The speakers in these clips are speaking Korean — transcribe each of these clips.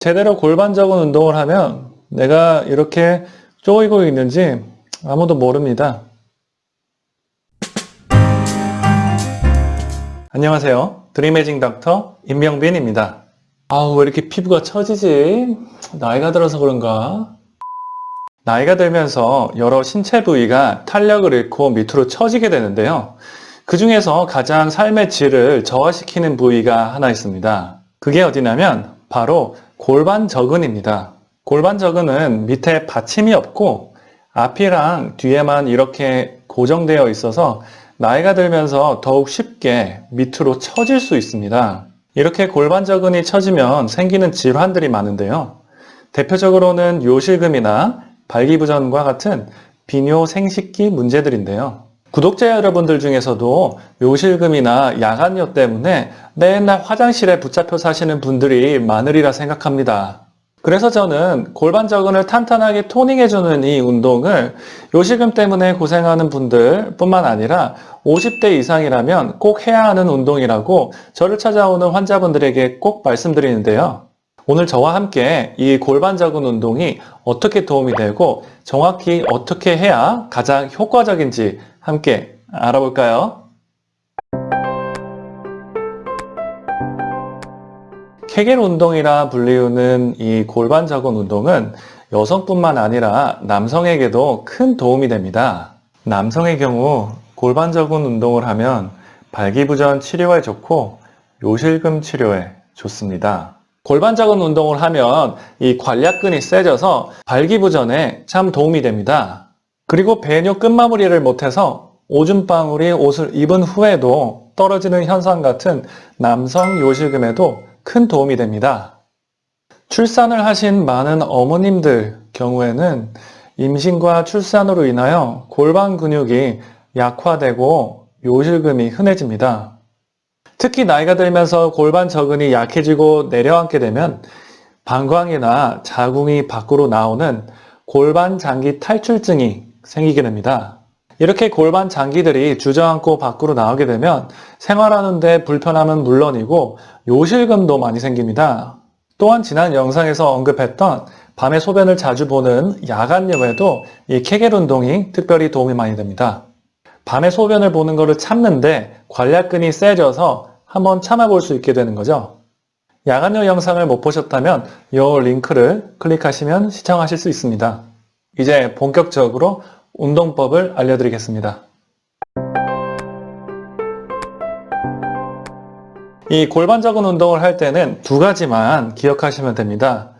제대로 골반적인 운동을 하면 내가 이렇게 쪼이고 있는지 아무도 모릅니다. 안녕하세요. 드리메징 닥터 임명빈입니다. 아우 왜 이렇게 피부가 처지지? 나이가 들어서 그런가? 나이가 들면서 여러 신체 부위가 탄력을 잃고 밑으로 처지게 되는데요. 그 중에서 가장 삶의 질을 저하시키는 부위가 하나 있습니다. 그게 어디냐면 바로 골반 저근입니다. 골반 저근은 밑에 받침이 없고 앞이랑 뒤에만 이렇게 고정되어 있어서 나이가 들면서 더욱 쉽게 밑으로 처질 수 있습니다. 이렇게 골반 저근이 처지면 생기는 질환들이 많은데요. 대표적으로는 요실금이나 발기부전과 같은 비뇨 생식기 문제들인데요. 구독자 여러분들 중에서도 요실금이나 야간요 때문에 맨날 화장실에 붙잡혀 사시는 분들이 많으리라 생각합니다. 그래서 저는 골반 저근을 탄탄하게 토닝해주는 이 운동을 요실금 때문에 고생하는 분들 뿐만 아니라 50대 이상이라면 꼭 해야 하는 운동이라고 저를 찾아오는 환자분들에게 꼭 말씀드리는데요. 오늘 저와 함께 이 골반 저근 운동이 어떻게 도움이 되고 정확히 어떻게 해야 가장 효과적인지 함께 알아볼까요? 케겔 운동이라 불리우는 이 골반 저근 운동은 여성뿐만 아니라 남성에게도 큰 도움이 됩니다. 남성의 경우 골반 저근 운동을 하면 발기부전 치료에 좋고 요실금 치료에 좋습니다. 골반 저근 운동을 하면 이 관략근이 세져서 발기부전에 참 도움이 됩니다. 그리고 배뇨 끝마무리를 못해서 오줌방울이 옷을 입은 후에도 떨어지는 현상 같은 남성 요실금에도 큰 도움이 됩니다. 출산을 하신 많은 어머님들 경우에는 임신과 출산으로 인하여 골반 근육이 약화되고 요실금이 흔해집니다. 특히 나이가 들면서 골반 저근이 약해지고 내려앉게 되면 방광이나 자궁이 밖으로 나오는 골반 장기 탈출증이 생기게 됩니다. 이렇게 골반 장기들이 주저앉고 밖으로 나오게 되면 생활하는데 불편함은 물론이고 요실금도 많이 생깁니다. 또한 지난 영상에서 언급했던 밤에 소변을 자주 보는 야간염에도 이 케겔 운동이 특별히 도움이 많이 됩니다. 밤에 소변을 보는 것을 참는데 관략근이 세져서 한번 참아볼 수 있게 되는 거죠. 야간요 영상을 못 보셨다면 이 링크를 클릭하시면 시청하실 수 있습니다. 이제 본격적으로 운동법을 알려드리겠습니다. 이 골반 저근 운동을 할 때는 두 가지만 기억하시면 됩니다.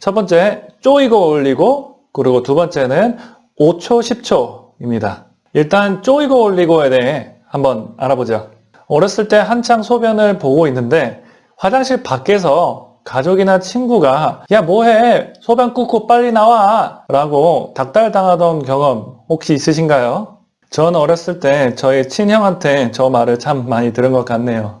첫 번째, 쪼이고 올리고, 그리고 두 번째는 5초, 10초입니다. 일단 쪼이고 올리고에 대해 한번 알아보죠. 어렸을 때 한창 소변을 보고 있는데 화장실 밖에서 가족이나 친구가 야 뭐해 소변 꾹고 빨리 나와 라고 닥달당하던 경험 혹시 있으신가요? 전 어렸을 때 저희 친형한테 저 말을 참 많이 들은 것 같네요.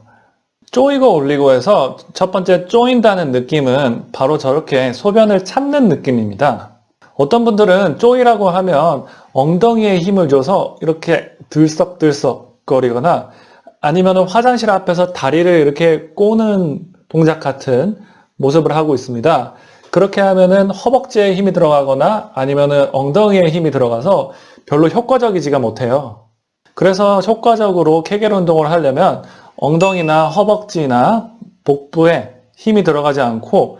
쪼이고 올리고 해서 첫 번째 쪼인다는 느낌은 바로 저렇게 소변을 참는 느낌입니다. 어떤 분들은 쪼이라고 하면 엉덩이에 힘을 줘서 이렇게 들썩들썩 거리거나 아니면 화장실 앞에서 다리를 이렇게 꼬는 동작 같은 모습을 하고 있습니다. 그렇게 하면은 허벅지에 힘이 들어가거나 아니면은 엉덩이에 힘이 들어가서 별로 효과적이지가 못해요. 그래서 효과적으로 케겔 운동을 하려면 엉덩이나 허벅지나 복부에 힘이 들어가지 않고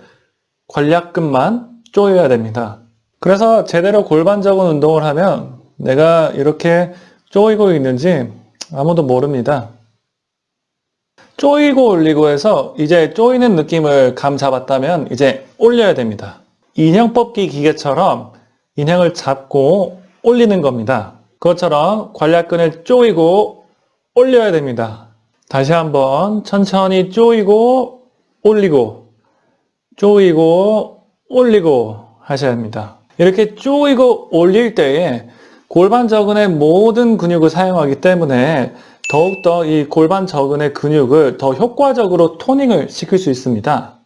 관략근만 조여야 됩니다. 그래서 제대로 골반적인 운동을 하면 내가 이렇게 조이고 있는지 아무도 모릅니다. 쪼이고 올리고 해서 이제 쪼이는 느낌을 감 잡았다면 이제 올려야 됩니다. 인형 뽑기 기계처럼 인형을 잡고 올리는 겁니다. 그것처럼 관략근을 쪼이고 올려야 됩니다. 다시 한번 천천히 쪼이고 올리고 쪼이고 올리고 하셔야 합니다. 이렇게 쪼이고 올릴 때에 골반 저근의 모든 근육을 사용하기 때문에 더욱더 이 골반 저근의 근육을 더 효과적으로 토닝을 시킬 수 있습니다.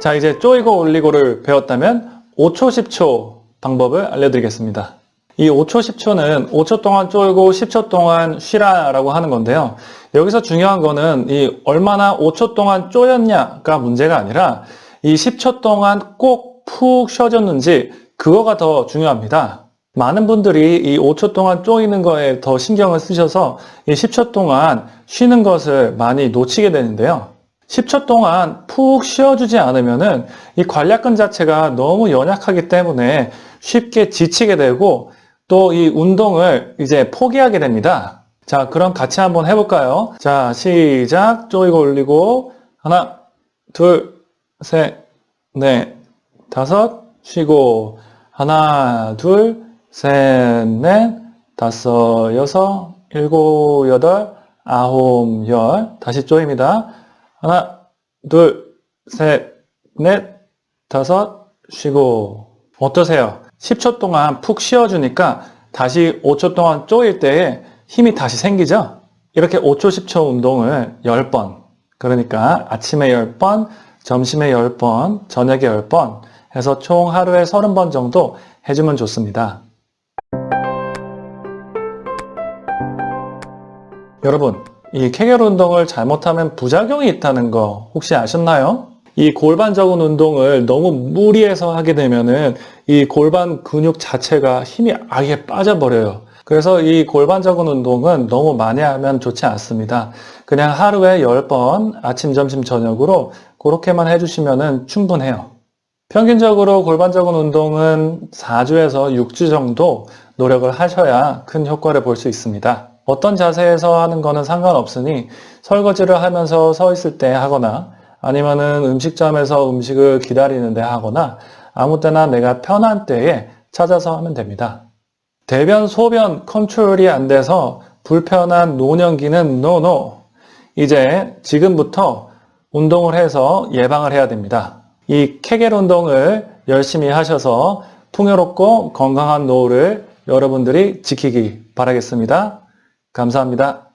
자 이제 쪼이고 올리고를 배웠다면 5초 10초 방법을 알려드리겠습니다. 이 5초, 10초는 5초 동안 쫄고 10초 동안 쉬라 라고 하는 건데요. 여기서 중요한 거는 이 얼마나 5초 동안 쪼였냐가 문제가 아니라 이 10초 동안 꼭 푹 쉬어졌는지 그거가 더 중요합니다. 많은 분들이 이 5초 동안 쪼이는 거에 더 신경을 쓰셔서 이 10초 동안 쉬는 것을 많이 놓치게 되는데요. 10초 동안 푹 쉬어주지 않으면 은 이 관략근 자체가 너무 연약하기 때문에 쉽게 지치게 되고 또 이 운동을 이제 포기하게 됩니다. 자, 그럼 같이 한번 해볼까요? 자, 시작. 쪼이고 올리고 하나, 둘, 셋, 넷, 다섯, 쉬고 하나, 둘, 셋, 넷, 다섯, 여섯, 일곱, 여덟, 아홉, 열. 다시 쪼입니다. 하나, 둘, 셋, 넷, 다섯, 쉬고. 어떠세요? 10초 동안 푹 쉬어주니까 다시 5초 동안 쪼일 때에 힘이 다시 생기죠? 이렇게 5초, 10초 운동을 10번. 그러니까 아침에 10번, 점심에 10번, 저녁에 10번 해서 총 하루에 30번 정도 해주면 좋습니다. 여러분, 이 케겔 운동을 잘못하면 부작용이 있다는 거 혹시 아셨나요? 이 골반적인 운동을 너무 무리해서 하게 되면은 이 골반 근육 자체가 힘이 아예 빠져버려요. 그래서 이 골반적인 운동은 너무 많이 하면 좋지 않습니다. 그냥 하루에 10번 아침, 점심, 저녁으로 그렇게만 해주시면 충분해요. 평균적으로 골반적인 운동은 4주에서 6주 정도 노력을 하셔야 큰 효과를 볼 수 있습니다. 어떤 자세에서 하는 거는 상관없으니 설거지를 하면서 서 있을 때 하거나 아니면은 음식점에서 음식을 기다리는데 하거나 아무 때나 내가 편한 때에 찾아서 하면 됩니다. 대변, 소변 컨트롤이 안 돼서 불편한 노년기는 노노. 이제 지금부터 운동을 해서 예방을 해야 됩니다. 이 케겔 운동을 열심히 하셔서 풍요롭고 건강한 노후를 여러분들이 지키기 바라겠습니다. 감사합니다.